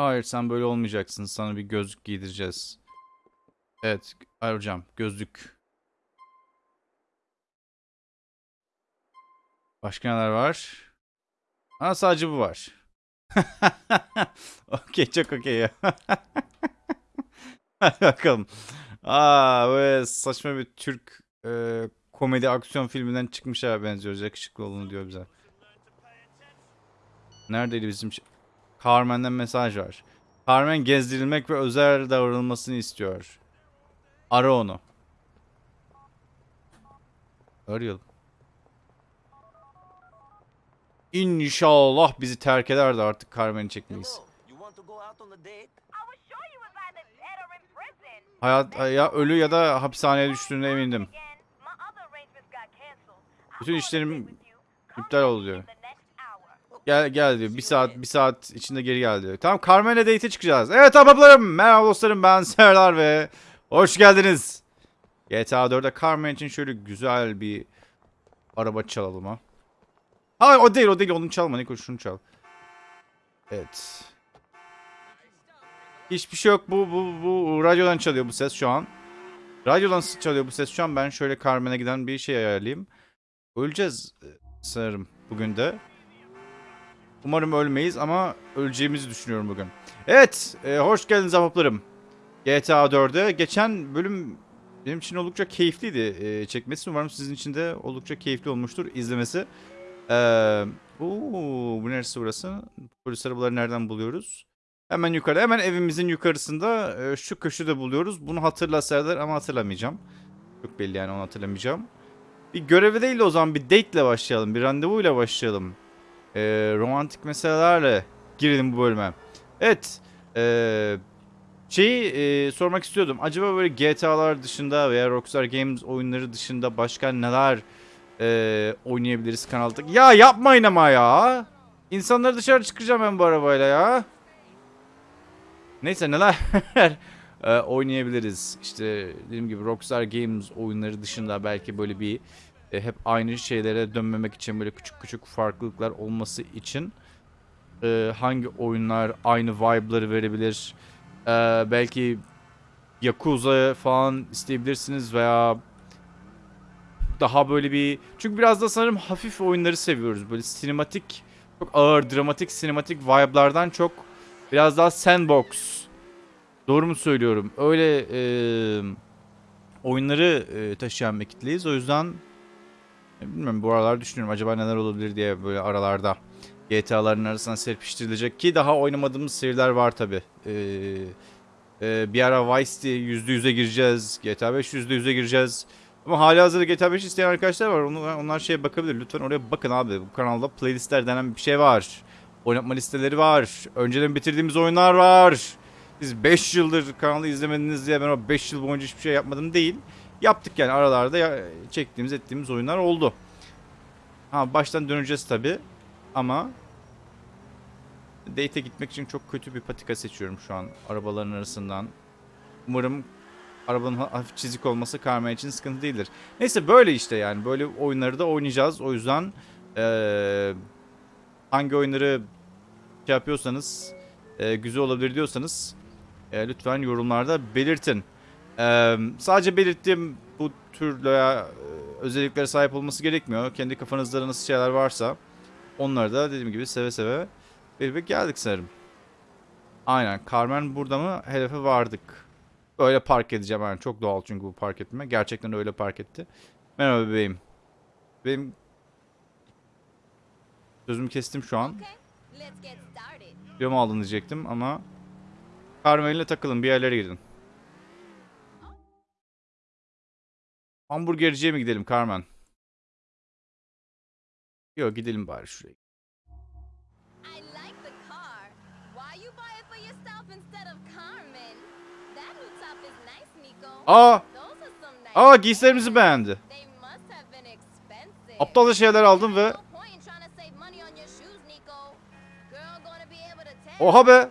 Hayır sen böyle olmayacaksın. Sana bir gözlük giydireceğiz. Evet. Hayır hocam. Gözlük. Başka neler var? Ha sadece bu var. okey çok okey ya. Hadi bakalım. Aa böyle saçma bir Türk e, komedi aksiyon filminden çıkmış ha benziyor. Yakışıklı olun diyor bize. Neredeydi bizim... ş- Carmen'den mesaj var. Carmen gezdirilmek ve özel davranılmasını istiyor. Ara onu. Arayalım. İnşallah bizi terk eder de artık Carmen'i çekmeyiz. Hayat ya ölü ya da hapishaneye düştüğüne emindim. Bütün işlerim iptal oldu diyor. in the next hour. Gel gel diyor. Bir saat bir saat içinde geri gel diyor. Tamam Carmen'le date'e çıkacağız. Evet ahbaplarım. Merhaba dostlarım ben Serdar ve hoş geldiniz. GTA 4'te Carmen için şöyle güzel bir araba çalalım ha. Hayır o değil o değil onu çalma Niko şunu çal. Evet. Hiçbir şey yok bu bu bu radyodan çalıyor bu ses şu an. Radyodan çalıyor bu ses şu an. Ben şöyle Carmen'e giden bir şey ayarlayayım. Öleceğiz e, sanırım bugün de. Umarım ölmeyiz ama öleceğimizi düşünüyorum bugün. Evet, e, hoş geldiniz ahbaplarım. GTA 4'e geçen bölüm benim için oldukça keyifliydi e, çekmesi. Umarım sizin için de oldukça keyifli olmuştur izlemesi. Ee, oo, bu neresi burası? Polis arabaları nereden buluyoruz? Hemen yukarı, hemen evimizin yukarısında e, şu köşede buluyoruz. Bunu hatırla Serdar ama hatırlamayacağım. Çok belli yani onu hatırlamayacağım. Bir görevi değil de o zaman bir date ile başlayalım. Bir randevuyla başlayalım e, romantik meselelerle girelim bu bölüme. Evet. E, şeyi e, sormak istiyordum. Acaba böyle GTA'lar dışında veya Rockstar Games oyunları dışında başka neler e, oynayabiliriz kanalda? Ya yapmayın ama ya. İnsanları dışarı çıkacağım ben bu arabayla ya. Neyse neler e, oynayabiliriz. İşte dediğim gibi Rockstar Games oyunları dışında belki böyle bir e, hep aynı şeylere dönmemek için böyle küçük küçük farklılıklar olması için e, hangi oyunlar aynı vibe'ları verebilir? E, belki Yakuza falan isteyebilirsiniz veya daha böyle bir çünkü biraz da sanırım hafif oyunları seviyoruz. Böyle sinematik çok ağır dramatik sinematik vibe'lardan çok biraz daha sandbox Doğru mu söylüyorum? Öyle e, oyunları e, taşıyan bir kitleyiz. O yüzden Bilmiyorum bu aralar düşünüyorum acaba neler olabilir diye böyle aralarda GTA'ların arasına serpiştirilecek ki daha oynamadığımız seriler var tabi. Ee, e, bir ara Vice City %100'e gireceğiz. GTA 5 %100'e gireceğiz. Ama hali hazırda GTA 5 isteyen arkadaşlar var. Onlar, onlar şeye bakabilir. Lütfen oraya bakın abi. Bu kanalda playlistler denen bir şey var. Oynatma listeleri var. Önceden bitirdiğimiz oyunlar var. Siz 5 yıldır kanalı izlemediniz diye ben o 5 yıl boyunca hiçbir şey yapmadım değil. Yaptık yani aralarda ya, çektiğimiz ettiğimiz oyunlar oldu. Ha baştan döneceğiz tabi ama date'e gitmek için çok kötü bir patika seçiyorum şu an arabaların arasından. Umarım arabanın ha- hafif çizik olması Carmen için sıkıntı değildir. Neyse böyle işte yani böyle oyunları da oynayacağız. O yüzden eee, hangi oyunları şey yapıyorsanız eee, güzel olabilir diyorsanız eee, lütfen yorumlarda belirtin. Eee, sadece belirttiğim bu tür veya e, özelliklere sahip olması gerekmiyor. Kendi kafanızda nasıl şeyler varsa onları da dediğim gibi seve seve verip geldik sanırım. Aynen. Carmen burada mı? Hedefe vardık. Öyle park edeceğim yani. Çok doğal çünkü bu park etme. Gerçekten öyle park etti. Merhaba bebeğim. Benim sözümü kestim şu an. Kilomu aldın diyecektim ama Carmen'le takılın bir yerlere gidin. Hamburgerciye mi gidelim Carmen? Yok gidelim bari şuraya. Aa! Aa giysilerimizi beğendi. Aptalca şeyler aldım ve oha be!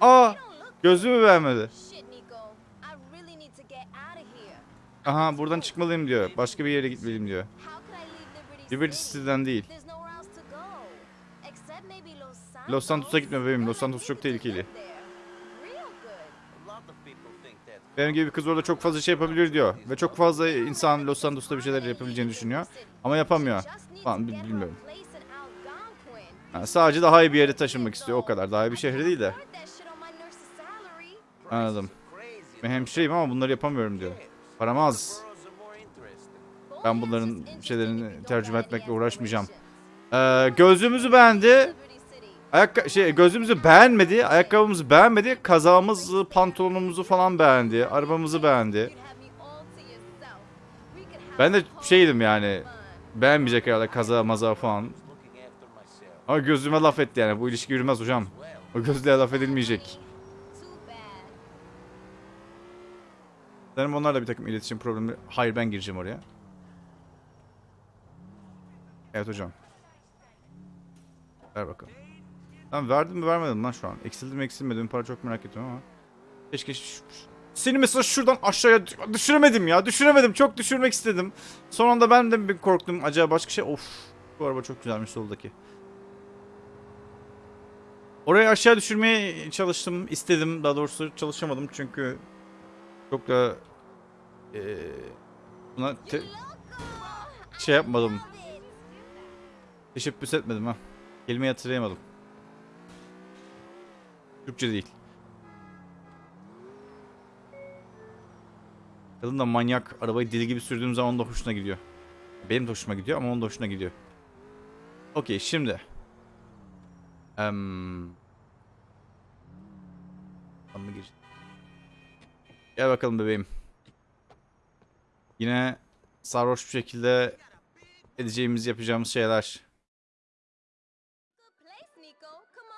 Aa! Gözümü beğenmedi. Shit, Nico. I really need to get out of here. Aha buradan çıkmalıyım diyor. Başka bir yere gitmeliyim diyor. Liberty, Liberty City? City'den değil. Los Santos'a gitme bebeğim. Los Santos çok tehlikeli. Benim gibi bir kız orada çok fazla şey yapabilir diyor. Ve çok fazla insan Los Santos'ta bir şeyler yapabileceğini düşünüyor. Ama yapamıyor. Falan bi- bilmiyorum. Ha, sadece daha iyi bir yere taşınmak istiyor o kadar. Daha iyi bir şehre değil de. Anladım. Ben hemşireyim ama bunları yapamıyorum diyor. Param az. Ben bunların şeylerini tercüme etmekle uğraşmayacağım. Ee, gözlüğümüzü beğendi. Ayak şey gözlüğümüzü beğenmedi. Ayakkabımızı beğenmedi. Kazağımızı, pantolonumuzu falan beğendi. Arabamızı beğendi. Ben de şeydim yani. Beğenmeyecek herhalde kaza maza falan. Ama gözlüğüme laf etti yani. Bu ilişki yürümez hocam. O gözlüğe laf edilmeyecek. Sanırım onlarla bir takım iletişim problemi. Hayır ben gireceğim oraya. Evet hocam. Ver bakalım. Tamam verdim mi vermedim lan şu an. Eksildi mi eksilmedi para çok merak ediyorum ama. Keşke seni mesela şuradan aşağıya düş- düşüremedim ya. Düşüremedim. Çok düşürmek istedim. Son anda ben de bir korktum. Acaba başka şey. Of. Bu araba çok güzelmiş soldaki. Orayı aşağı düşürmeye çalıştım. istedim. Daha doğrusu çalışamadım çünkü çok da eee, buna şey yapmadım. Teşebbüs etmedim ha. Kelimeyi hatırlayamadım. Türkçe değil. Kadın da manyak. Arabayı deli gibi sürdüğüm zaman da hoşuna gidiyor. Benim de hoşuma gidiyor ama onun da hoşuna gidiyor. Okey şimdi. Emm... Tam mı gir? Gel bakalım bebeğim. Yine sarhoş bir şekilde edeceğimiz yapacağımız şeyler.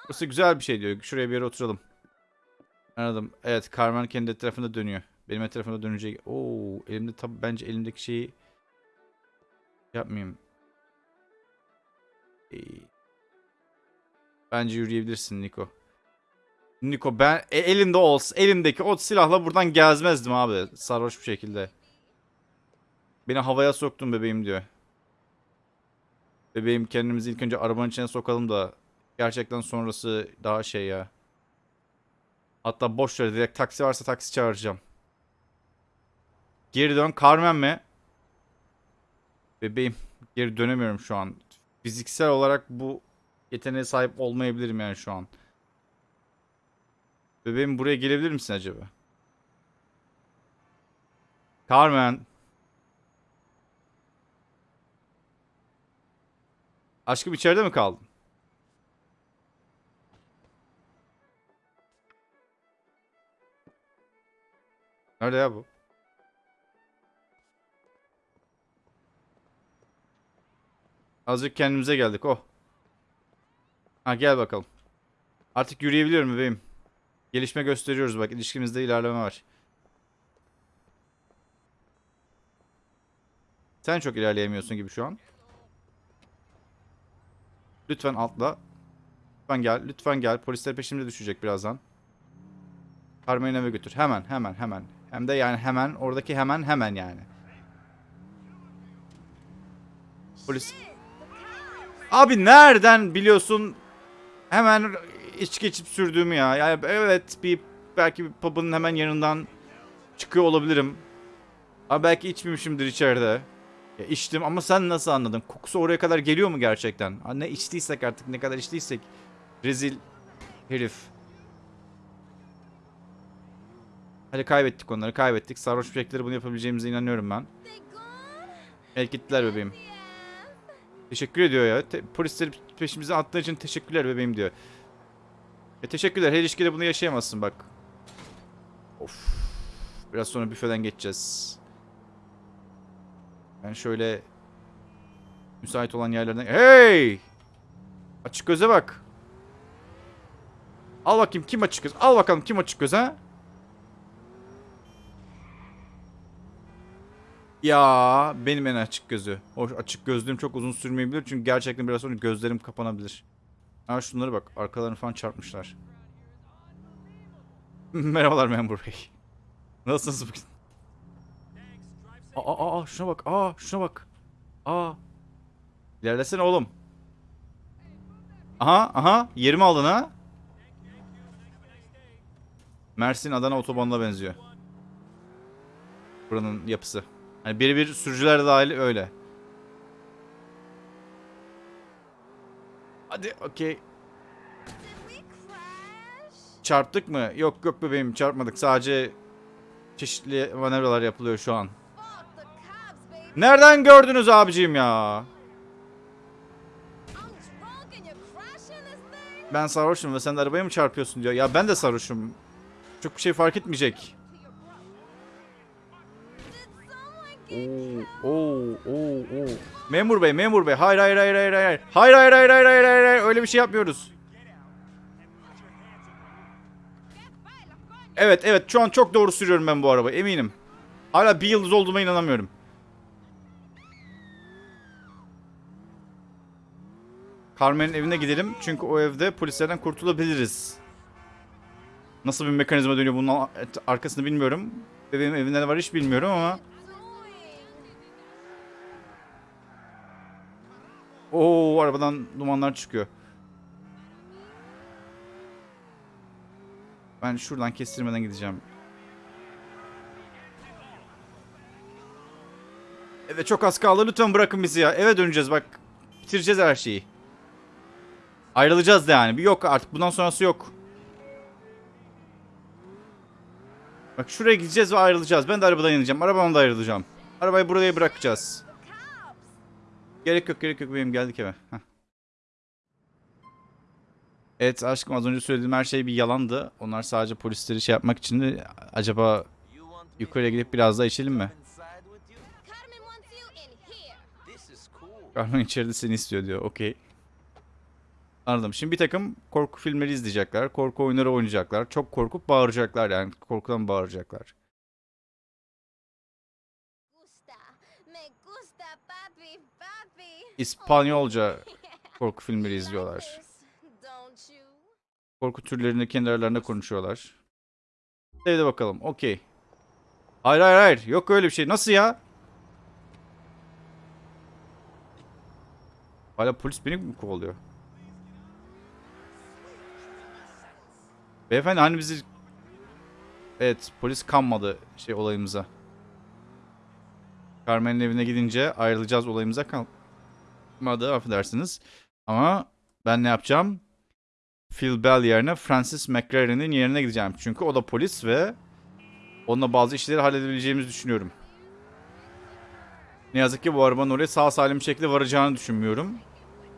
Burası güzel bir şey diyor. Şuraya bir yere oturalım. Anladım. Evet Carmen kendi etrafında dönüyor. Benim etrafımda dönecek. Oo, elimde tabi bence elimdeki şeyi yapmayayım. Ee, Bence yürüyebilirsin Niko. Niko ben e, elimde olsa elimdeki o silahla buradan gezmezdim abi sarhoş bir şekilde. Beni havaya soktun bebeğim diyor. Bebeğim kendimizi ilk önce arabanın içine sokalım da gerçekten sonrası daha şey ya. Hatta boş ver direkt taksi varsa taksi çağıracağım. Geri dön Carmen mi? Bebeğim geri dönemiyorum şu an. Fiziksel olarak bu yeteneğe sahip olmayabilirim yani şu an. Bebeğim buraya gelebilir misin acaba? Carmen. Aşkım içeride mi kaldın? Nerede ya bu? Azıcık kendimize geldik oh. Ha gel bakalım. Artık yürüyebiliyorum bebeğim. Gelişme gösteriyoruz bak ilişkimizde ilerleme var. Sen çok ilerleyemiyorsun gibi şu an. Lütfen atla. Lütfen gel, lütfen gel. Polisler peşimde düşecek birazdan. Carmen'i eve götür. Hemen, hemen, hemen. Hem de yani hemen, oradaki hemen, hemen yani. Polis... Abi nereden biliyorsun hemen içki içip sürdüğümü ya? Yani evet bir belki bir pub'ın hemen yanından çıkıyor olabilirim. Ama belki içmemişimdir içeride. Ya içtim ama sen nasıl anladın? Kokusu oraya kadar geliyor mu gerçekten? Ha, ne içtiysek artık ne kadar içtiysek. Rezil herif. Hadi kaybettik onları kaybettik. Sarhoş şekilde bunu yapabileceğimize inanıyorum ben. Evet bebeğim. Teşekkür ediyor ya. Te- polisleri peşimize attığı için teşekkürler bebeğim diyor. E teşekkürler. Her ilişkide bunu yaşayamazsın bak. Of. Biraz sonra büfeden geçeceğiz. Ben şöyle müsait olan yerlerden... Hey! Açık göze bak. Al bakayım kim açık göz? Al bakalım kim açık göz ha? Ya benim en açık gözü. O açık gözlüğüm çok uzun sürmeyebilir çünkü gerçekten biraz sonra gözlerim kapanabilir. Ha şunları bak arkalarını falan çarpmışlar. Merhabalar memur bey. Nasılsınız bugün? Aa, aa, aa şuna bak. Aa şuna bak. Aa. İlerlesene oğlum. Aha aha yerimi aldın ha. Mersin Adana otobanına benziyor. Buranın yapısı. Hani birebir sürücüler dahil öyle. Hadi okey. Çarptık mı? Yok yok bebeğim çarpmadık. Sadece çeşitli manevralar yapılıyor şu an. Nereden gördünüz abicim ya? Ben sarhoşum ve sen de arabaya mı çarpıyorsun diyor. Ya ben de sarhoşum. Çok bir şey fark etmeyecek. Oo, oo, oo, oo. Memur bey, memur bey. Hayır, hayır, hayır, hayır, hayır. Hayır, hayır, hayır, hayır, hayır, hayır, hayır. Öyle bir şey yapmıyoruz. Evet, evet. Şu an çok doğru sürüyorum ben bu arabayı. Eminim. Hala bir yıldız olduğuma inanamıyorum. Carmen'in evine gidelim. Çünkü o evde polislerden kurtulabiliriz. Nasıl bir mekanizma dönüyor bunun arkasını bilmiyorum. Bebeğim evinde var hiç bilmiyorum ama. Oo arabadan dumanlar çıkıyor. Ben şuradan kestirmeden gideceğim. Evet çok az kaldı. Lütfen bırakın bizi ya. Eve döneceğiz bak. Bitireceğiz her şeyi. Ayrılacağız da yani. Bir yok artık. Bundan sonrası yok. Bak şuraya gideceğiz ve ayrılacağız. Ben de arabadan ineceğim. Arabamdan da ayrılacağım. Arabayı buraya bırakacağız. Gerek yok gerek yok benim geldik eve. Heh. Evet aşkım az önce söylediğim her şey bir yalandı. Onlar sadece polisleri şey yapmak için de acaba yukarıya gidip biraz daha içelim mi? Carmen içeride seni istiyor diyor. Okey. Anladım. Şimdi bir takım korku filmleri izleyecekler. Korku oyunları oynayacaklar. Çok korkup bağıracaklar yani. Korkudan bağıracaklar. İspanyolca korku filmleri izliyorlar. Korku türlerini kendi aralarında konuşuyorlar. Evde bakalım. Okey. Hayır hayır hayır. Yok öyle bir şey. Nasıl ya? Hala polis beni mi kovalıyor? Beyefendi hani bizi... Evet polis kanmadı şey olayımıza. Carmen'in evine gidince ayrılacağız olayımıza kalmadı affedersiniz. Ama ben ne yapacağım? Phil Bell yerine Francis McLaren'in yerine gideceğim. Çünkü o da polis ve onunla bazı işleri halledebileceğimizi düşünüyorum. Ne yazık ki bu arabanın oraya sağ salim şekilde varacağını düşünmüyorum.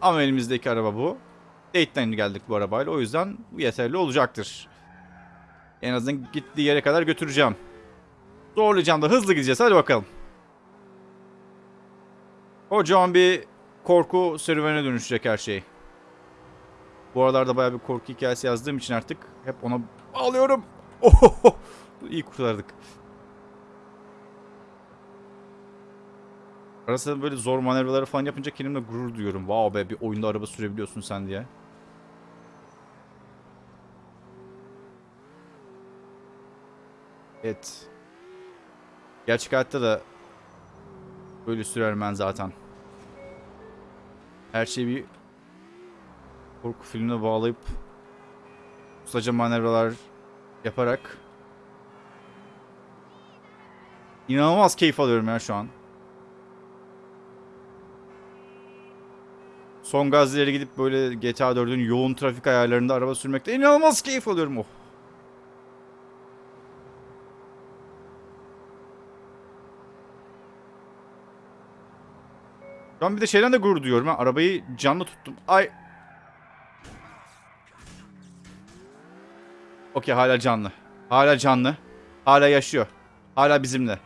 Ama elimizdeki araba bu. Date'den geldik bu arabayla. O yüzden bu yeterli olacaktır. En azından gittiği yere kadar götüreceğim. Zorlayacağım da hızlı gideceğiz. Hadi bakalım. Kocaman bir korku serüvene dönüşecek her şey. Bu aralarda bayağı bir korku hikayesi yazdığım için artık hep ona alıyorum. Ohoho. İyi kurtardık. Arasında böyle zor manevraları falan yapınca kendimle gurur duyuyorum. Wow be bir oyunda araba sürebiliyorsun sen diye. Evet. Gerçek hayatta da böyle sürer ben zaten. Her şeyi bir korku filmine bağlayıp ustaca manevralar yaparak inanılmaz keyif alıyorum ya şu an. Son gaz ileri gidip böyle GTA 4'ün yoğun trafik ayarlarında araba sürmekte inanılmaz keyif alıyorum. Oh. An bir de şeyden de gurur duyuyorum ha. Arabayı canlı tuttum. Ay. Okey hala canlı. Hala canlı. Hala yaşıyor. Hala bizimle.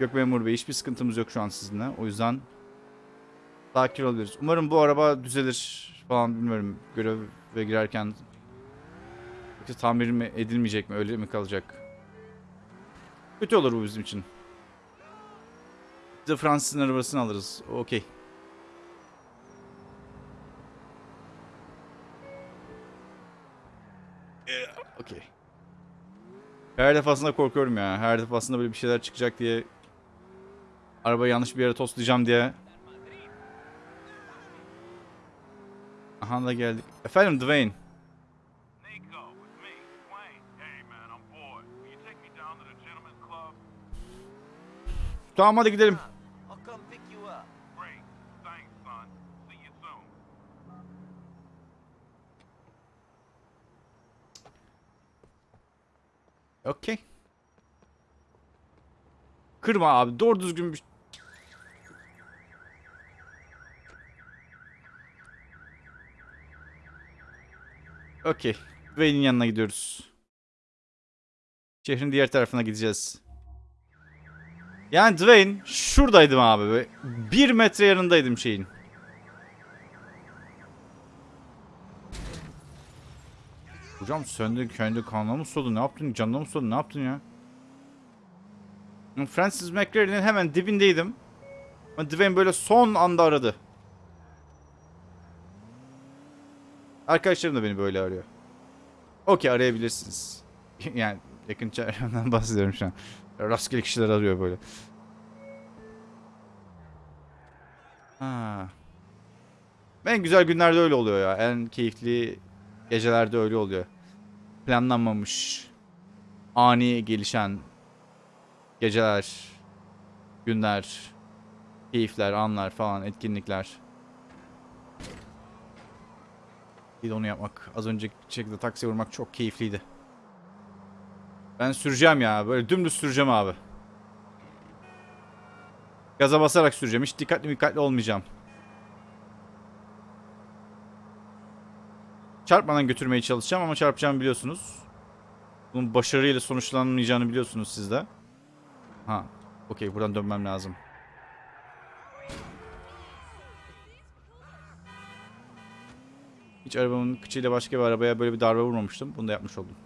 Yok memur bey hiçbir sıkıntımız yok şu an sizinle. O yüzden sakin olabiliriz. Umarım bu araba düzelir falan bilmiyorum. Göreve girerken tamir mi edilmeyecek mi öyle mi kalacak? Kötü olur bu bizim için. De Fransız'ın arabasını alırız. Okey. Okey. Her defasında korkuyorum ya. Her defasında böyle bir şeyler çıkacak diye. Arabayı yanlış bir yere toslayacağım diye. Aha da geldik. Efendim Dwayne. Nico, it's me, Wayne. Hey man, I'm bored. Will you take me down to the gentleman's club? Tamam hadi gidelim. I'll come pick you up. Great. Thanks, son. See you soon. Okey. Kırma abi. Doğru düzgün bir... Okey. Dwayne'in yanına gidiyoruz. Şehrin diğer tarafına gideceğiz. Yani Dwayne şuradaydım abi. Bir metre yanındaydım şeyin. Hocam söndü kendi kanına mı soldu? Ne yaptın? Canına mı soldu? Ne yaptın ya? Francis McLaren'in hemen dibindeydim. Ama Dwayne böyle son anda aradı. Arkadaşlarım da beni böyle arıyor. Okey arayabilirsiniz. yani yakın çevremden bahsediyorum şu an. Rastgele kişiler arıyor böyle. Ha. En güzel günlerde öyle oluyor ya. En keyifli gecelerde öyle oluyor. Planlanmamış, ani gelişen geceler, günler, keyifler, anlar falan, etkinlikler. Bir de onu yapmak. Az önceki şekilde taksiye vurmak çok keyifliydi. Ben süreceğim ya. Böyle dümdüz süreceğim abi. Gaza basarak süreceğim. Hiç dikkatli dikkatli olmayacağım. Çarpmadan götürmeye çalışacağım ama çarpacağımı biliyorsunuz. Bunun başarıyla sonuçlanmayacağını biliyorsunuz siz de. Ha. Okey buradan dönmem lazım. Hiç arabamın kıçıyla başka bir arabaya böyle bir darbe vurmamıştım. Bunu da yapmış oldum.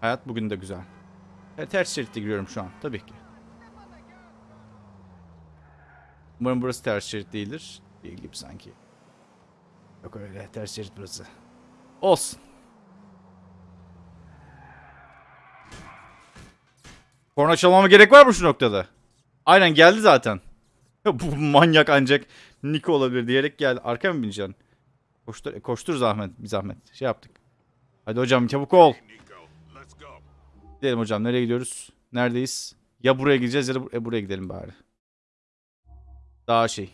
Hayat bugün de güzel. E, ters şeritte giriyorum şu an. Tabii ki. Umarım burası ters şerit değildir. Değil gibi sanki. Yok öyle. Ters şerit burası. Olsun. Korna çalmama gerek var mı şu noktada? Aynen geldi zaten. Bu manyak ancak Niko olabilir diyerek geldi. Arkaya mı bineceksin? Koştur, koştur zahmet. Bir zahmet. Şey yaptık. Hadi hocam çabuk ol. Gidelim hocam. Nereye gidiyoruz? Neredeyiz? Ya buraya gideceğiz ya da bu- e, buraya gidelim bari. Daha şey.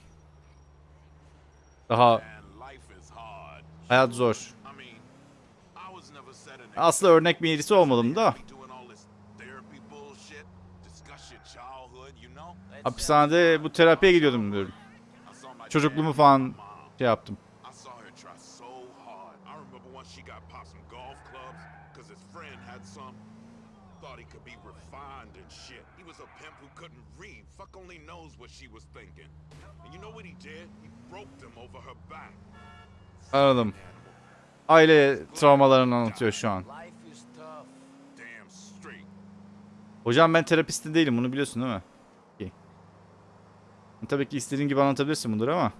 Daha Man, life is hard. Hayat zor. Aslında örnek birisi olmadım da. Hapishanede bu terapiye gidiyordum diyorum. Çocukluğumu falan şey yaptım. Anladım. Aile travmalarını anlatıyor şu an. Hocam ben terapistin değilim bunu biliyorsun değil mi? Okey. Tabii ki istediğin gibi anlatabilirsin bunları ama.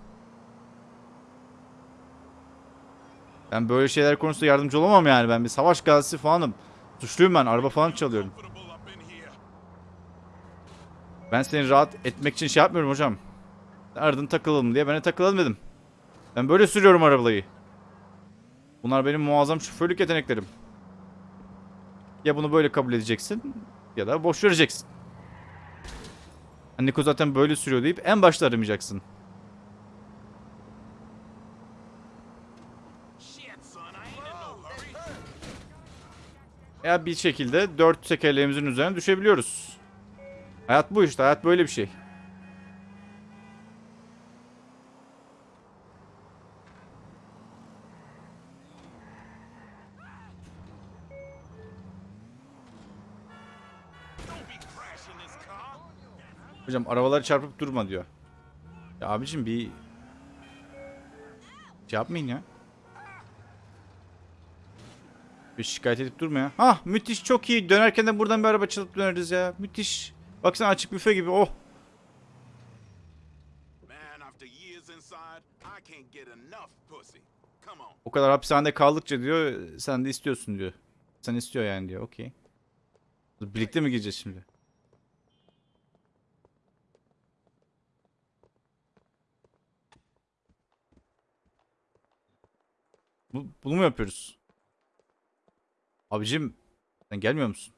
Ben böyle şeyler konusunda yardımcı olamam yani. Ben bir savaş gazisi falanım. Suçluyum ben. Araba falan çalıyorum. Ben seni rahat etmek için şey yapmıyorum hocam. Aradın takılalım diye ben de takılalım dedim. Ben böyle sürüyorum arabayı. Bunlar benim muazzam şoförlük yeteneklerim. Ya bunu böyle kabul edeceksin ya da boş vereceksin. Niko zaten böyle sürüyor deyip en başta aramayacaksın. Ya bir şekilde dört tekerleğimizin üzerine düşebiliyoruz. Hayat bu işte. Hayat böyle bir şey. Don't be crashing this car. Hocam arabaları çarpıp durma diyor. Ya abicim bir şey yapmayın ya. Bir şikayet edip durma ya. Hah müthiş çok iyi. Dönerken de buradan bir araba çalıp döneriz ya. Müthiş. Baksana açık büfe gibi. Oh. O kadar hapishanede kaldıkça diyor sen de istiyorsun diyor. Sen istiyor yani diyor. Okey. Birlikte mi gireceğiz şimdi? Bu, bunu mu yapıyoruz? Abicim sen gelmiyor musun?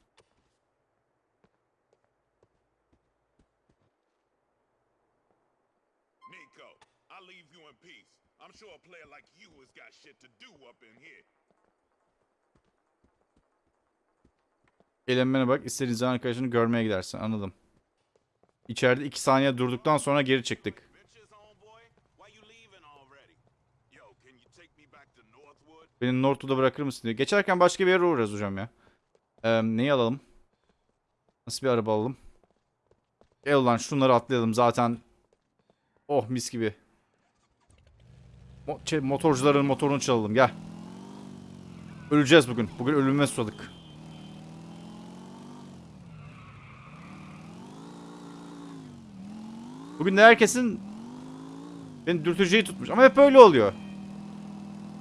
Nico, I'll leave you in peace. I'm sure a player like you has got shit to do up in here. Eğlenmene bak. İstediğin zaman arkadaşını görmeye gidersin. Anladım. İçeride 2 saniye durduktan sonra geri çıktık. Bitches, homeboy, why you leaving already? Yo, can you take me back to Northwood? Beni Northwood'a bırakır mısın diyor. Geçerken başka bir yere uğrarız hocam ya. Ee, neyi alalım? Nasıl bir araba alalım? Gel ulan şunları atlayalım zaten. Oh mis gibi. Mo şey, motorcuların motorunu çalalım gel. Öleceğiz bugün. Bugün ölüme susadık. Bugün de herkesin beni dürteceği tutmuş. Ama hep öyle oluyor.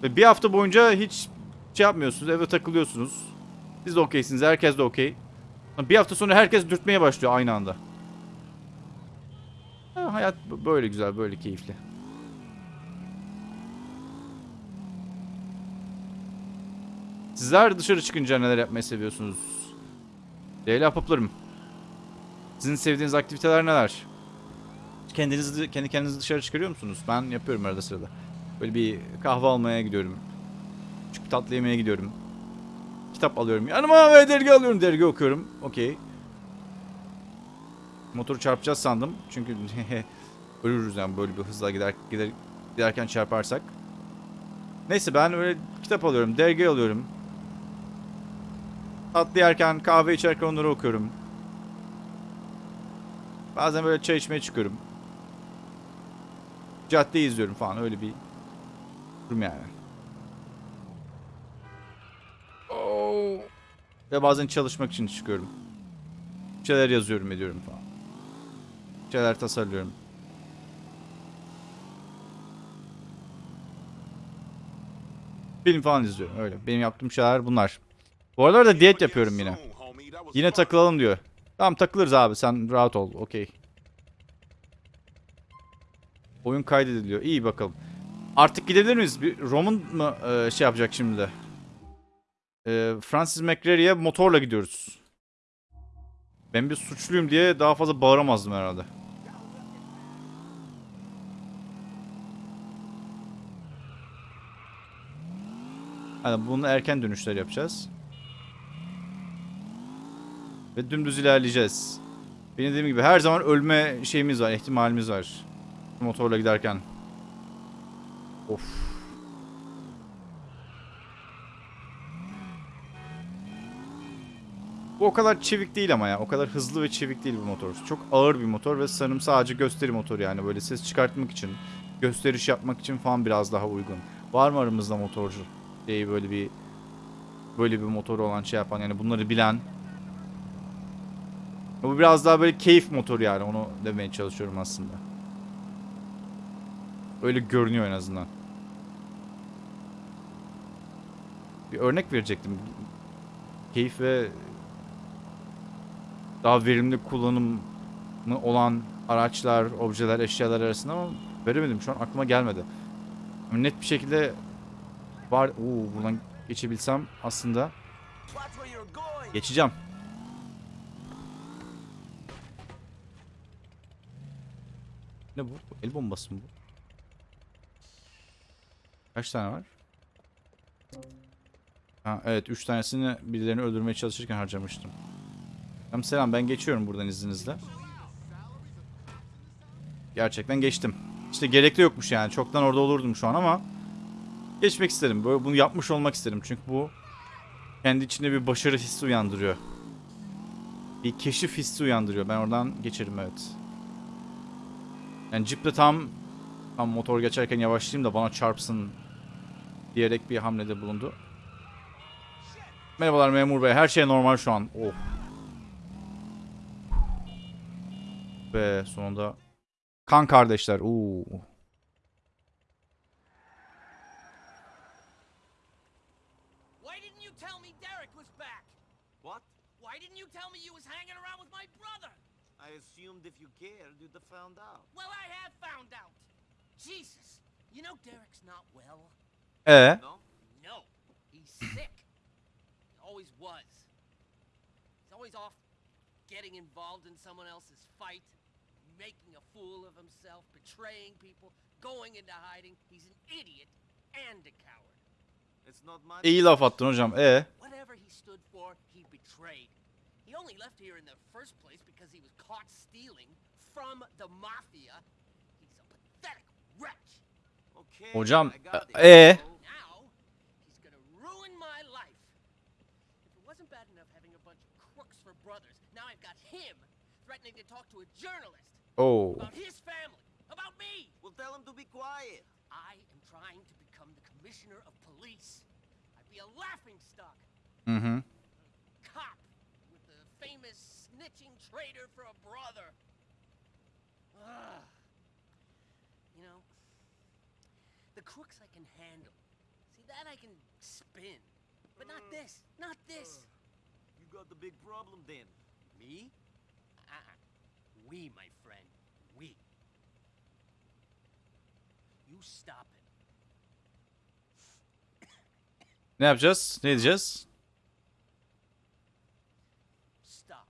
Ve bir hafta boyunca hiç şey yapmıyorsunuz. Evde takılıyorsunuz. Siz de okeysiniz. Herkes de okey. Bir hafta sonra herkes dürtmeye başlıyor aynı anda. Ha, hayat böyle güzel, böyle keyifli. Sizler dışarı çıkınca neler yapmayı seviyorsunuz? Leyla Paplarım. Sizin sevdiğiniz aktiviteler neler? Kendinizi kendi kendinizi dışarı çıkarıyor musunuz? Ben yapıyorum arada sırada. Böyle bir kahve almaya gidiyorum. Küçük bir tatlı yemeye gidiyorum. Kitap alıyorum. Yanıma ve dergi alıyorum. Dergi okuyorum. Okey. Motoru çarpacağız sandım. Çünkü ölürüz yani böyle bir hızla gider, gider giderken çarparsak. Neyse ben öyle kitap alıyorum. Dergi alıyorum. Tatlı yerken, kahve içerken onları okuyorum. Bazen böyle çay içmeye çıkıyorum. Caddeyi izliyorum falan öyle bir durum yani. Oh. Ve bazen çalışmak için çıkıyorum. Bir şeyler yazıyorum ediyorum falan. Bir şeyler tasarlıyorum. Film falan izliyorum öyle. Benim yaptığım şeyler bunlar. Bu aralar da diyet yapıyorum yine. Yine takılalım diyor. Tamam takılırız abi sen rahat ol. Okey. Oyun kaydediliyor. İyi bakalım. Artık gidebilir miyiz? Bir Roman mı e, şey yapacak şimdi de? E, Francis McRae'ye motorla gidiyoruz. Ben bir suçluyum diye daha fazla bağıramazdım herhalde. Hani bunu erken dönüşler yapacağız. Ve dümdüz ilerleyeceğiz. Benim dediğim gibi her zaman ölme şeyimiz var, ihtimalimiz var. Motorla giderken. Of. Bu o kadar çevik değil ama ya. O kadar hızlı ve çevik değil bu motor. Çok ağır bir motor ve sanırım sadece gösteri motoru yani. Böyle ses çıkartmak için, gösteriş yapmak için falan biraz daha uygun. Var mı aramızda motorcu? Şey böyle bir böyle bir motoru olan şey yapan yani bunları bilen bu biraz daha böyle keyif motoru yani onu demeye çalışıyorum aslında. Öyle görünüyor en azından. Bir örnek verecektim. Keyif ve daha verimli kullanımı olan araçlar, objeler, eşyalar arasında ama veremedim. Şu an aklıma gelmedi. Net bir şekilde var. Oo, buradan geçebilsem aslında geçeceğim. Ne bu? El bombası mı bu? Kaç tane var? Ha, evet 3 tanesini birilerini öldürmeye çalışırken harcamıştım. Tamam selam ben geçiyorum buradan izninizle. Gerçekten geçtim. İşte gerekli yokmuş yani. Çoktan orada olurdum şu an ama geçmek istedim. Böyle bunu yapmış olmak istedim. Çünkü bu kendi içinde bir başarı hissi uyandırıyor. Bir keşif hissi uyandırıyor. Ben oradan geçerim evet. Yani ciple tam tam motor geçerken yavaşlayayım da bana çarpsın diyerek bir hamlede bulundu. Merhabalar memur bey. Her şey normal şu an. Oh. Ve sonunda kan kardeşler. Oo. Why didn't you tell me Derek was back? What? Why didn't you tell me you was hanging around with my brother? I assumed if you cared, you'd have found out. Well, I have found out. Jesus. You know Derek's not well. E No? always was. He's always off getting involved in someone else's fight, making a fool of himself, betraying people, going into hiding. He's an idiot and a coward. It's not my İyi laf attın hocam. E Whatever he stood for, he betrayed. He only left here in the first place because he was caught stealing from the mafia. He's a pathetic wretch. Okay, hocam I got e eh? Now, he's gonna ruin my life. If it wasn't bad enough having a bunch of crooks for brothers, now I've got him threatening to talk to a journalist Oh. about his family, about me. Well, tell him to be quiet. I am trying to become the commissioner of police. I'd be a laughing stock. Hı hı. cop with the famous snitching traitor for a brother. Ugh. You know, the crooks I can handle. See, that I can spin. But not mm. this. Not this. Uh, you got the big problem then. Me? We, my friend. We. You stop it. Ne yapacağız? Ne diyeceğiz? Stop.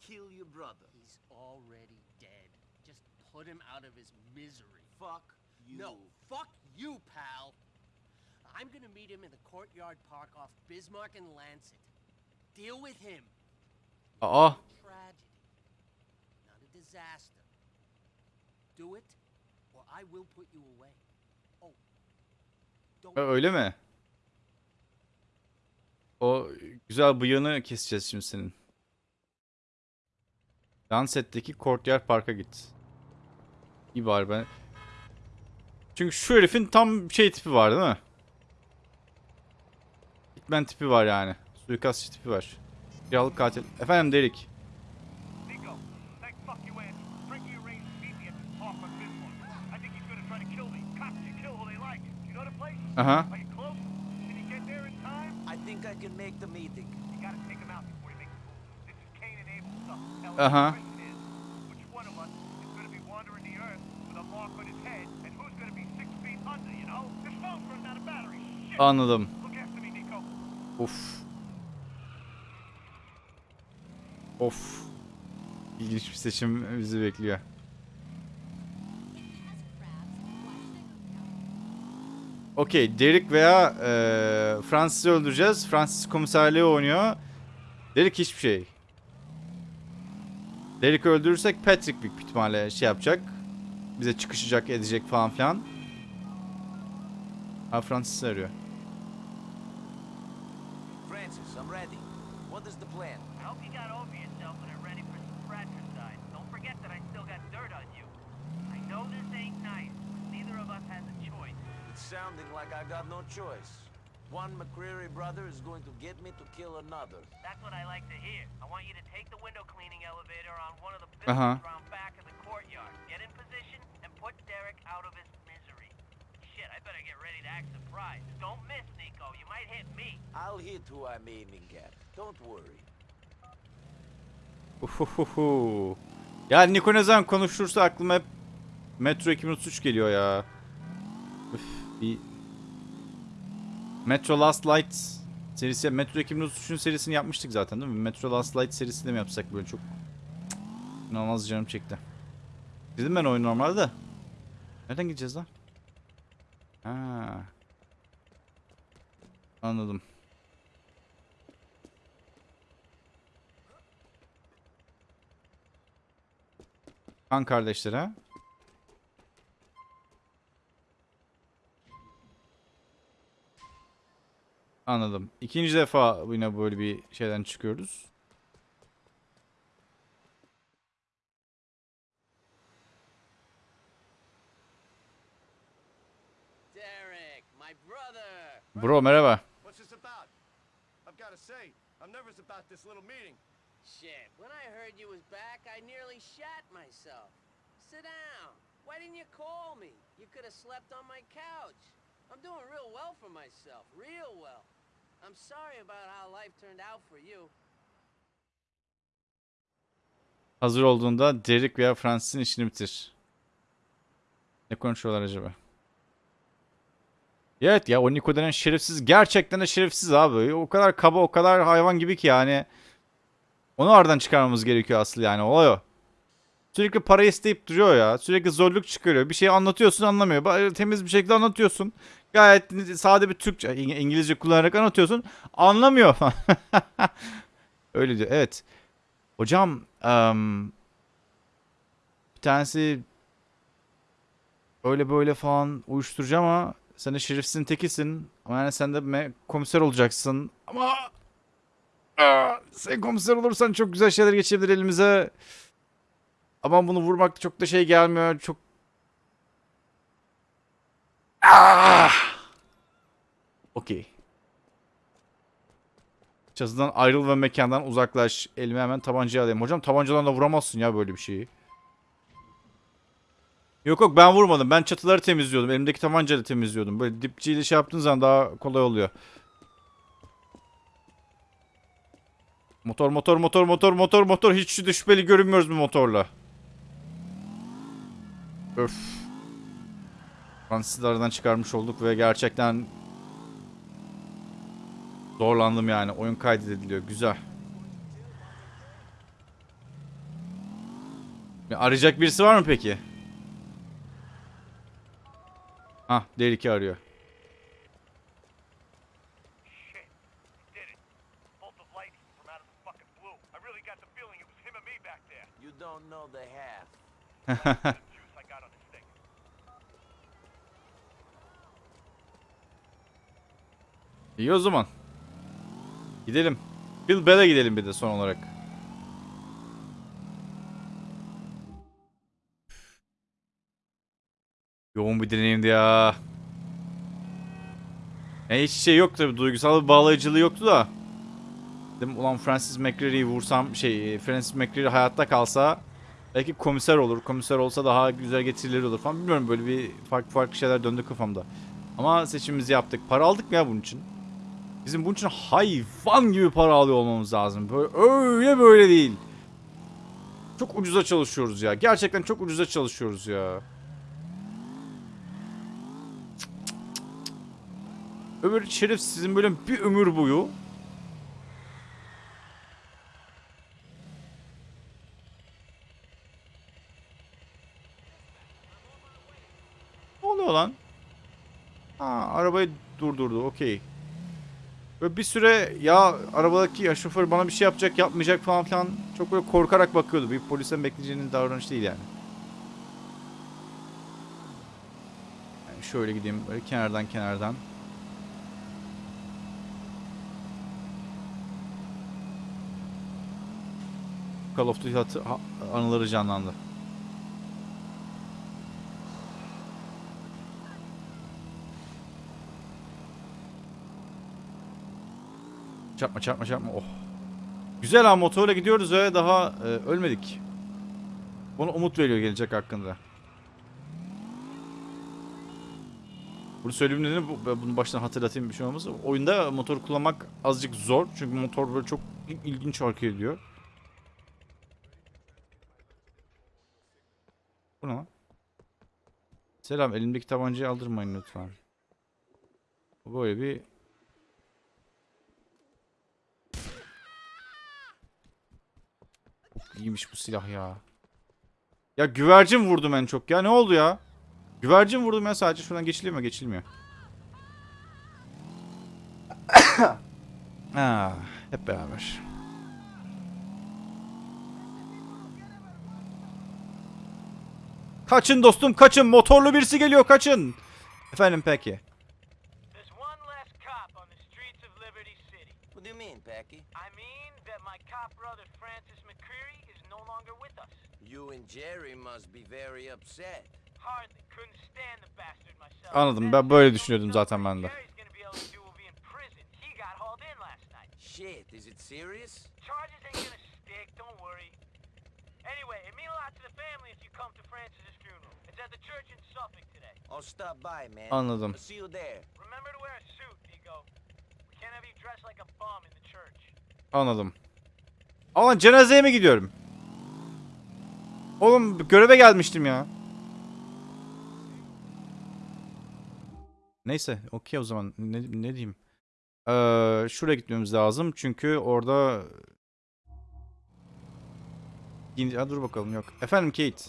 Kill your brother. He's already dead. Just put him out of his misery. Fuck you. No, fuck you, pal. I'm gonna meet him in the courtyard park off Bismarck and Lancet. Deal with him. Aa. Tragedy, not a disaster. Do it, or I will put you away. Oh. Ö- Öyle mi? O güzel bıyığını keseceğiz şimdi senin. Danset'teki Courtyard Park'a git. İyi bari ben. Çünkü şu herifin tam şey tipi var değil mi? Hitman tipi var yani. Suikastçı tipi var. Kiralık katil. Efendim Derik. Aha. Are you close? Can you get there in time? I think I can make the meeting. You gotta take him out before he makes a move. This is Cain and Abel stuff. Now, Uh-huh. the question is, which one of us is gonna be wandering the earth with a mark on his head, and who's gonna be six feet under, you know? This phone's running out of battery. Shit! Anladım. Of. Of. İlginç bir seçim bizi bekliyor. Okey, Derek veya eee Francis'i öldüreceğiz. Francis komiserliği oynuyor. Derek hiçbir şey. Derek'i öldürürsek Patrick büyük ihtimalle şey yapacak. Bize çıkışacak, edecek falan filan. Ha Francis'i arıyor. Francis, I'm ready. What is the plan? I hope you got over yourself and are ready for some fratricide. Don't forget that I still got dirt on you. I know this ain't nice, but neither of us has a choice. It's sounding like I got no choice. One McCreary brother is going to get me to kill another. That's what I like to hear. I want you to take the window cleaning elevator on one of the buildings around back of the courtyard. Get in position and put Derek out of his misery. Shit, I better get ready to act surprised. Don't miss, Nico. You might hit me. I'll hit who I'm aiming at. Don't worry. Uhuhuhu. Ya Niko ne zaman konuşursa aklıma hep Metro 2033 geliyor ya. Bir Metro Last Light serisi Metro 2033'ün serisini yapmıştık zaten değil mi? Metro Last Light serisini de mi yapsak böyle çok inanılmaz canım çekti. Dedim ben oyun normalde de. Nereden gideceğiz lan? Ha. Anladım. Kan kardeşleri ha? Anladım. İkinci defa yine böyle bir şeyden çıkıyoruz. Derek, my brother. Bro merhaba. What's this about? I've gotta say, I'm nervous about this little meeting. Shit, when I heard you was back, I nearly shat myself. Sit down. Why didn't you call me? You could have slept on my couch. I'm doing real well for myself, real well. I'm sorry about how life turned out for you. Hazır olduğunda Derek veya Francis'in işini bitir. Ne konuşuyorlar acaba? Evet ya o Niko denen şerefsiz gerçekten de şerefsiz abi. O kadar kaba o kadar hayvan gibi ki yani. Onu aradan çıkarmamız gerekiyor aslı yani olay o. Sürekli para isteyip duruyor ya. Sürekli zorluk çıkarıyor. Bir şey anlatıyorsun anlamıyor. Ba- Temiz bir şekilde anlatıyorsun. Gayet sade bir Türkçe, İng- İngilizce kullanarak anlatıyorsun. Anlamıyor. Öyle diyor. Evet. Hocam em, bir tanesi öyle böyle falan uyuşturucu ama sen de şerifsizin tekisin. Ama yani sen de komiser olacaksın. Ama Aa, sen komiser olursan çok güzel şeyler geçebilir elimize. Ama bunu vurmak çok da şey gelmiyor. Çok Ah! Okey. Çatıdan ayrıl ve mekandan uzaklaş. Elime hemen tabancayı alayım. Hocam tabancadan da vuramazsın ya böyle bir şeyi. Yok yok ben vurmadım. Ben çatıları temizliyordum. Elimdeki tabancayla temizliyordum. Böyle dipçiyle şey yaptığın zaman daha kolay oluyor. Motor motor motor motor motor motor. Hiç şüpheli görünmüyoruz bu motorla. Öf. Fransızı aradan çıkarmış olduk ve gerçekten zorlandım yani. Oyun kaydediliyor. Güzel. Ya arayacak birisi var mı peki? Hah, Derik'i arıyor. Shit. Did it. Bolt of lightning from out of the fucking blue. I really got the feeling it was him and me back there. You don't know the half. The juice I got on this thing. İyi o zaman. Gidelim. Bill Bell'e gidelim bir de son olarak. Yoğun bir deneyimdi ya. E hiç şey yok tabi duygusal bir bağlayıcılığı yoktu da. Dedim ulan Francis McCreary'i vursam şey Francis McCreary hayatta kalsa belki komiser olur. Komiser olsa daha güzel getirileri olur falan. Bilmiyorum böyle bir farklı farklı şeyler döndü kafamda. Ama seçimimizi yaptık. Para aldık mı ya bunun için? Bizim bunun için hayvan gibi para alıyor olmamız lazım. Böyle öyle böyle değil. Çok ucuza çalışıyoruz ya. Gerçekten çok ucuza çalışıyoruz ya. Öbür şerif sizin böyle bir ömür boyu Ne oluyor lan? Ha arabayı durdurdu okey. Böyle bir süre ya arabadaki ya şoför bana bir şey yapacak yapmayacak falan filan çok böyle korkarak bakıyordu. Bir polisten bekleyeceğinin davranış değil yani. yani şöyle gideyim böyle kenardan kenardan. Call of Duty anıları canlandı. Çarpma çarpma çarpma. Oh. Güzel ha motorla gidiyoruz ve daha e, ölmedik. Bana umut veriyor gelecek hakkında. Bunu bu, ben bunu baştan hatırlatayım bir şey olmaz. Oyunda motor kullanmak azıcık zor. Çünkü motor böyle çok il- ilginç hareket ediyor. Bu ne? Selam elimdeki tabancayı aldırmayın lütfen. Böyle bir iyiymiş bu silah ya. Ya güvercin vurdum en çok ya. Ne oldu ya? Güvercin vurdum ya sadece. Şuradan geçiliyor mu? Geçilmiyor. ha, hep beraber. Kaçın dostum kaçın. Motorlu birisi geliyor kaçın. Efendim peki. There's one less cop on the streets of Liberty City. What do you mean, Packy? I mean that my cop brother Francis McCreary is no longer with us. You and Jerry must be very upset. Hardly. Couldn't stand the bastard myself. Anladım. Ben böyle düşünüyordum zaten ben de. Shit, is it serious? Charges ain't gonna stick, don't worry. Anyway, it mean a lot to the family if you come to Francis's funeral. It's at the church in Suffolk today. I'll stop by, man. Anladım. I'll see you there. Remember to wear a suit, Nico. We can't have you dressed like a bum in the church. Anladım. Ama cenazeye mi gidiyorum? Oğlum göreve gelmiştim ya. Neyse okey o zaman ne, ne diyeyim. Ee, şuraya gitmemiz lazım çünkü orada... Yine- Ha, dur bakalım yok. Efendim Kate.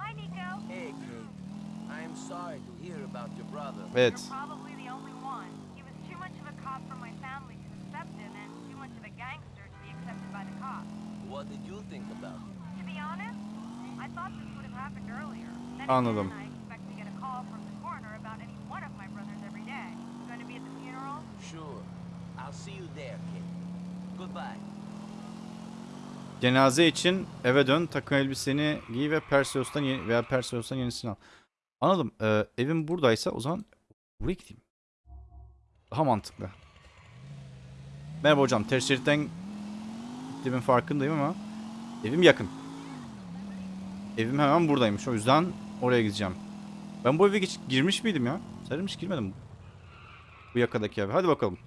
Hi, Nico. Hey, Kate. I am sorry to hear about your brother. Evet. You're probably the only one. He was too much of a cop for my family to accept him, and too much of a gangster to be accepted by the cops. What did you think about him? To be honest, Anladım. again, I expect to get a call from the coroner about any one of my brothers every day. You going to be at the funeral? Sure. I'll see you there, Kate. Goodbye. Cenaze için eve dön, takım elbiseni giy ve Perseus'tan yeni, veya Perseus'tan yenisini al. Anladım. Ee, evim buradaysa o zaman buraya gideyim. Daha mantıklı. Merhaba hocam. Ters şeritten gittiğimin farkındayım ama evim yakın. Evim hemen buradaymış. O yüzden oraya gideceğim. Ben bu eve geç, girmiş miydim ya? Sanırım hiç girmedim. Bu yakadaki eve. Hadi bakalım.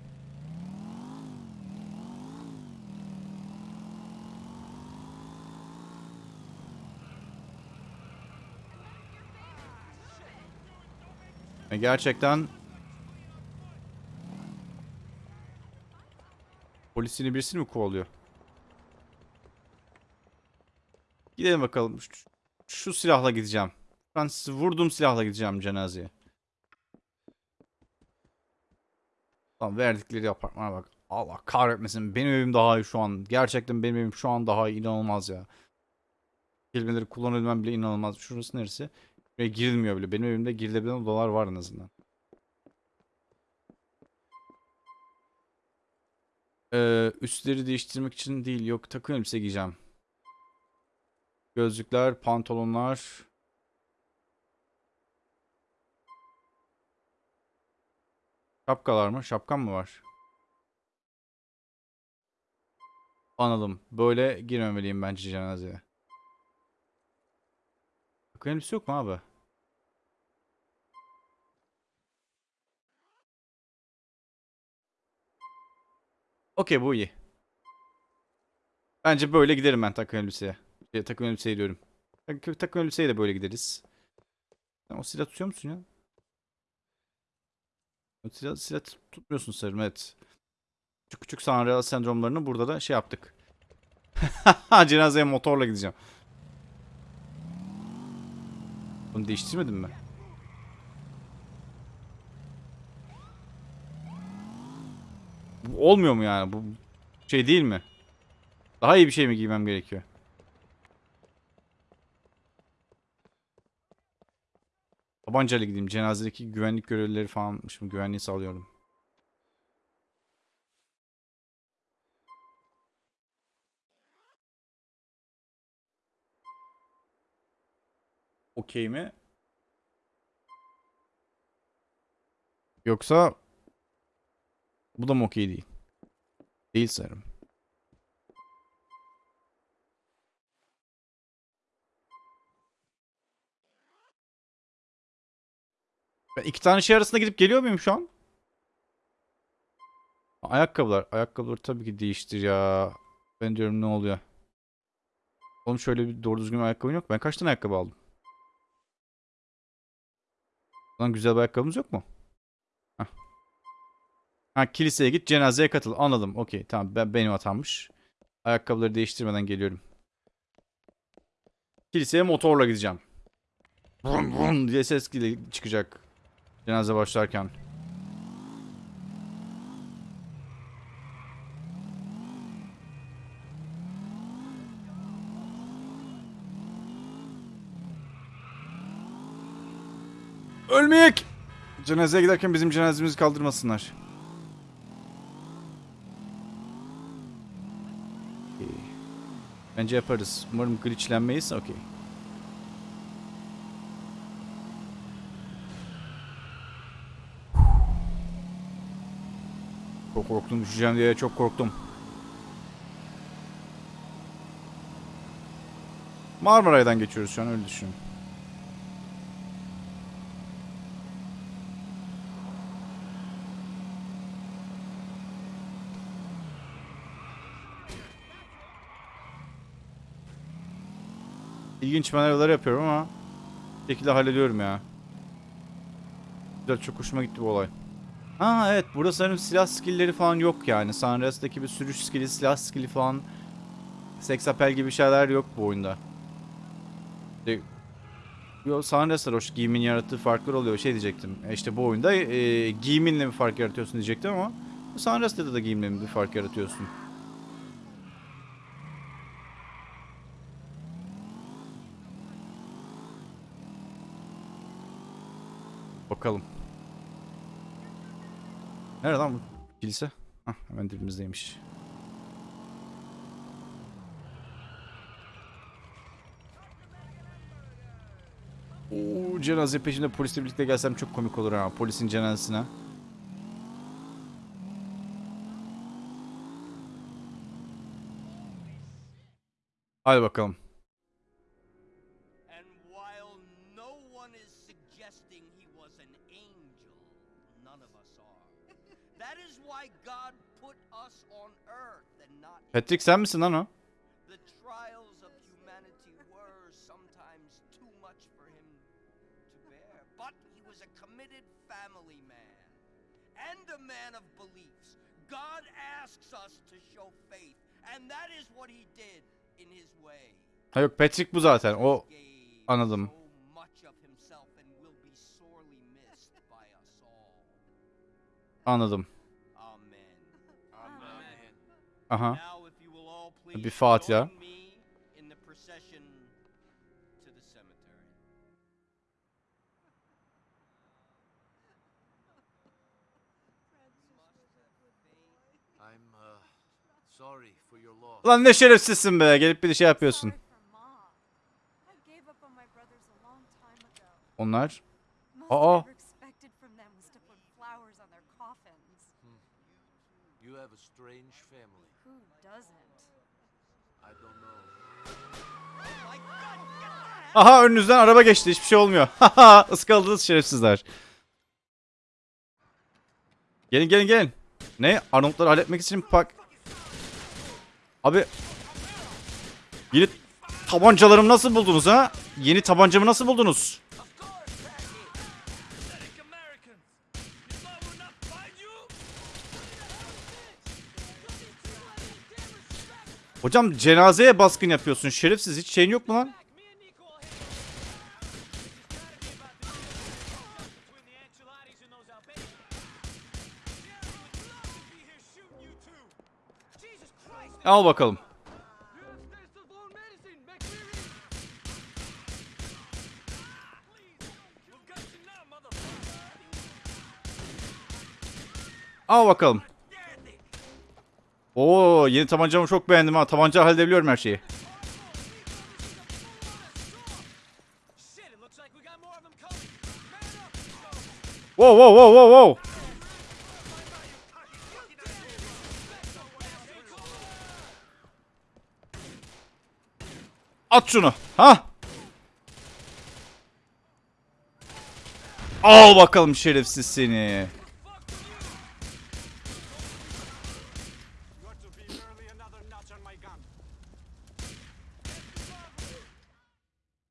Ve gerçekten polisini birisini mi kovalıyor? Gidelim bakalım. Şu, silahla gideceğim. Ben sizi vurduğum silahla gideceğim cenazeye. Lan verdikleri apartmana bak. Allah kahretmesin. Benim evim daha iyi şu an. Gerçekten benim evim şu an daha iyi. İnanılmaz ya. Kelimeleri kullanabilmem bile inanılmaz. Şurası neresi? Ve girilmiyor bile. Benim evimde girilebilen odalar var en azından. Ee, üstleri değiştirmek için değil. Yok takım elbise giyeceğim. Gözlükler, pantolonlar. Şapkalar mı? Şapkam mı var? Anladım. Böyle girmemeliyim bence cenazeye. Takım elbise yok mu abi? Okey bu iyi. Bence böyle giderim ben takım elbiseye. Şey, takım elbiseye diyorum. Tak- takım elbiseye de böyle gideriz. Sen o silah tutuyor musun ya? Silah, silah tut- tutmuyorsun sanırım evet. Küçük küçük sanrıal sendromlarını burada da şey yaptık. Cenazeye motorla gideceğim. Bunu değiştirmedin mi? Olmuyor mu yani? Bu şey değil mi? Daha iyi bir şey mi giymem gerekiyor? Tabancayla gideyim. Cenazedeki güvenlik görevlileri falan şimdi güvenliği sağlıyorum. Okey mi? Yoksa bu da mı okey değil? Değil sanırım. Ben iki tane şey arasında gidip geliyor muyum şu an? Ayakkabılar. Ayakkabıları tabii ki değiştir ya. Ben diyorum ne oluyor? Oğlum şöyle bir doğru düzgün ayakkabın yok. Ben kaç tane ayakkabı aldım? Lan güzel bir ayakkabımız yok mu? Hah. Ha kiliseye git cenazeye katıl. Anladım. Okey tamam ben, benim hatammış. Ayakkabıları değiştirmeden geliyorum. Kiliseye motorla gideceğim. Vrum vrum diye ses çıkacak. Cenaze başlarken. Ölmeyek! Cenazeye giderken bizim cenazemizi kaldırmasınlar. Bence yaparız. Umarım glitchlenmeyiz. Okey. Çok korktum. Düşeceğim diye çok korktum. Marmaray'dan geçiyoruz şu an öyle düşün. İlginç manevralar yapıyorum ama şekilde hallediyorum ya. Güzel çok hoşuma gitti bu olay. Ha evet burada sanırım silah skill'leri falan yok yani. Sunrise'daki bir sürüş skill'i, silah skill'i falan Sex appeal gibi şeyler yok bu oyunda. E, Yo, Sunrise'da hoş giyimin yarattığı farklar oluyor şey diyecektim. E işte bu oyunda e, giyiminle bir fark yaratıyorsun diyecektim ama Sunrise'da da giyimle bir fark yaratıyorsun. Bakalım. Nerede lan bu kilise? Hah hemen dibimizdeymiş. Oo, cenaze peşinde polisle birlikte gelsem çok komik olur ha. Polisin cenazesine. Hadi bakalım. Suggesting he was an angel, none of us are. Patrick sen misin lan o? The trials of humanity were sometimes too much for him to bear. But he was a committed family man and a man of beliefs. God asks us to show faith, and that is what he did in his way. Ha yok Patrick bu zaten. O anladım. Sorry for your loss. Lan ne şerefsizsin be. Gelip bir şey yapıyorsun. Sorry for Mom. I gave up on my brothers a long time ago. Onlar. Most Aa. I ever expected from them was to put flowers on their coffins. You have a strange family. Who doesn't? I don't know. Aha önünüzden araba geçti. Hiçbir şey olmuyor. Haha ıskaladınız şerefsizler. Gelin gelin gelin. Ne? Arnold'ları halletmek için pak... Abi... Yeni tabancalarımı nasıl buldunuz ha? Yeni tabancamı nasıl buldunuz? Hocam cenazeye baskın yapıyorsun. Şerefsiz hiç şeyin yok mu lan? Al bakalım. Al bakalım. Oo yeni tabancamı çok beğendim ha. Tabanca halledebiliyorum her şeyi. Wow wow wow wow wow. At şunu. Ha? Al bakalım şerefsiz seni.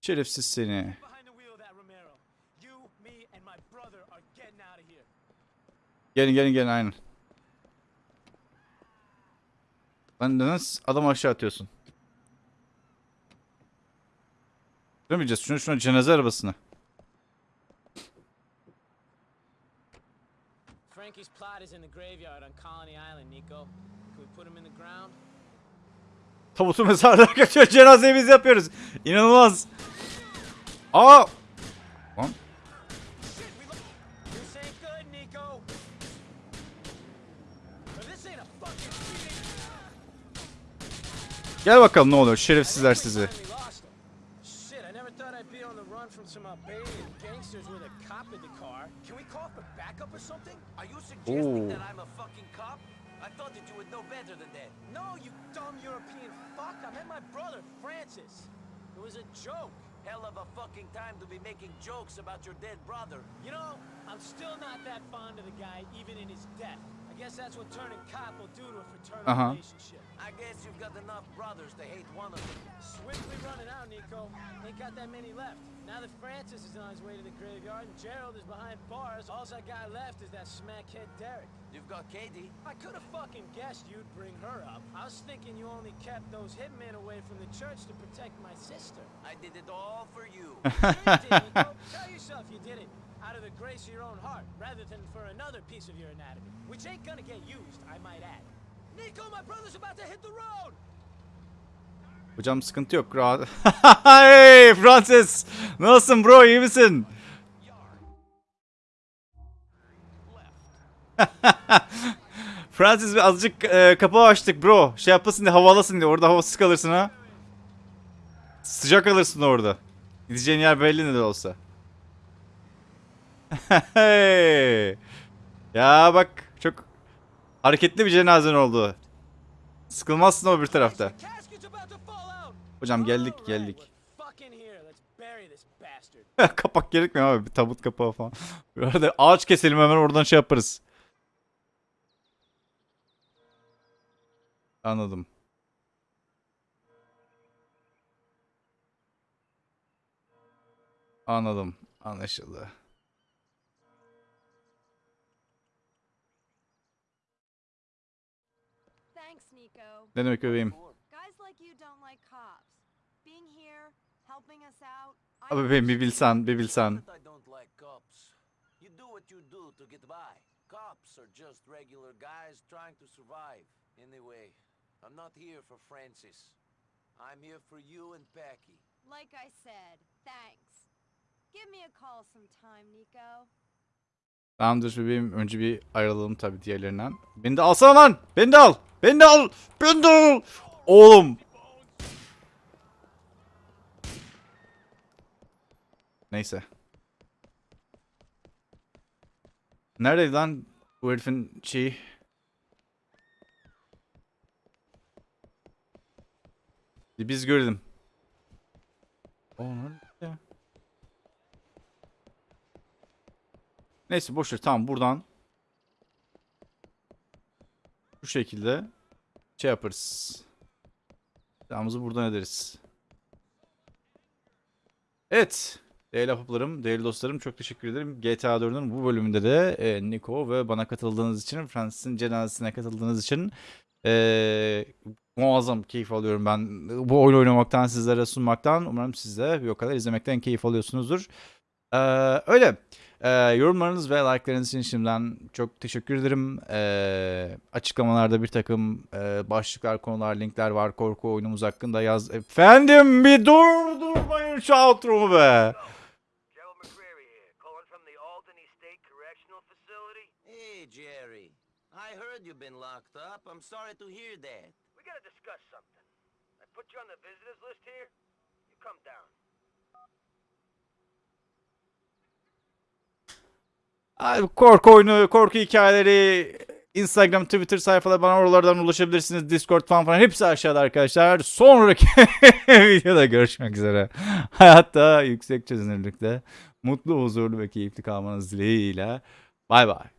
Şerefsiz seni. Gelin gelin gelin aynen. Lan neden adam aşağı atıyorsun? Süremeyeceğiz. Şuna şuna cenaze arabasına. Frankie's plot is in the graveyard on Colony Island, Nico. Can we put him in the ground? Tabutu mezarlığa kaçıyor. Cenazeyi biz yapıyoruz. İnanılmaz. Aa! Lan. Gel bakalım ne oluyor şerefsizler sizi. Something? Are you suggesting Ooh. that I'm a fucking cop? I thought that you would know better than that. No, you dumb European fuck. I met my brother, Francis. It was a joke. Hell of a fucking time to be making jokes about your dead brother. You know, I'm still not that fond of the guy, even in his death. I I guess that's what turning cop will do to a fraternal Uh-huh. relationship. I guess you've got enough brothers to hate one of them. Swiftly running out, Nico. Ain't got that many left. Now that Francis is on his way to the graveyard and Gerald is behind bars, all I got left is that smackhead Derek. You've got Katie. I could have fucking guessed you'd bring her up. I was thinking you only kept those hitmen away from the church to protect my sister. I did it all for you. You did, Nico. Tell yourself you did it out of the grace of your own heart, rather than for another piece of your anatomy, which ain't gonna get used, I might add. Nico, my brother's about to hit the road! Hocam sıkıntı yok rahat. hey Francis. Nasılsın bro iyi misin? Francis bir azıcık e, kapağı açtık bro. Şey yapasın diye havalasın diye. Orada havasız kalırsın ha. Sıcak alırsın orada. Gideceğin yer belli ne de olsa. Hey. ya bak çok hareketli bir cenazen oldu. Sıkılmazsın o bir tarafta. Hocam geldik geldik. Kapak gerekmiyor abi. Bir tabut kapağı falan. Arada ağaç keselim hemen oradan şey yaparız. Anladım. Anladım. Anlaşıldı. Us out. I Abi bebeğim bir appreciate bilsen, bir bilsen. That I don't like cops. You do what you do to get by. Cops are just regular guys trying to survive. Anyway, I'm not here for Francis. I'm here for you and Packy. Like I said, thanks. Give me a call sometime, Nico. Tamamdır bebeğim. Önce bir ayrılalım tabii diğerlerinden. Beni de alsana lan. Beni de al. Beni de al. Beni de al. Oğlum. Neyse. Neredeydi lan bu herifin şeyi? Biz görelim. O Neyse boşver tamam buradan bu şekilde şey yaparız. Silahımızı buradan ederiz. Evet. Değerli ahbaplarım, değerli dostlarım çok teşekkür ederim. GTA 4'ün bu bölümünde de e, Nico ve bana katıldığınız için, Francis'in cenazesine katıldığınız için e, muazzam keyif alıyorum ben bu oyun oynamaktan, sizlere sunmaktan. Umarım siz de bir o kadar izlemekten keyif alıyorsunuzdur. Ee, öyle. Ee, yorumlarınız ve like'larınız için şimdiden çok teşekkür ederim. Ee, açıklamalarda bir takım e, başlıklar, konular, linkler var korku oyunumuz hakkında yaz. Efendim bir dur durmayın şu outro'mu be. Hey, Jerry. I heard you've been locked up. I'm sorry to hear that. We gotta discuss something. I put you on the visitors list here. You come down. Korku oyunu, korku hikayeleri, Instagram, Twitter sayfaları bana oralardan ulaşabilirsiniz. Discord falan falan hepsi aşağıda arkadaşlar. Sonraki videoda görüşmek üzere. Hayatta yüksek çözünürlükte mutlu, huzurlu ve keyifli kalmanız dileğiyle. Bay bay.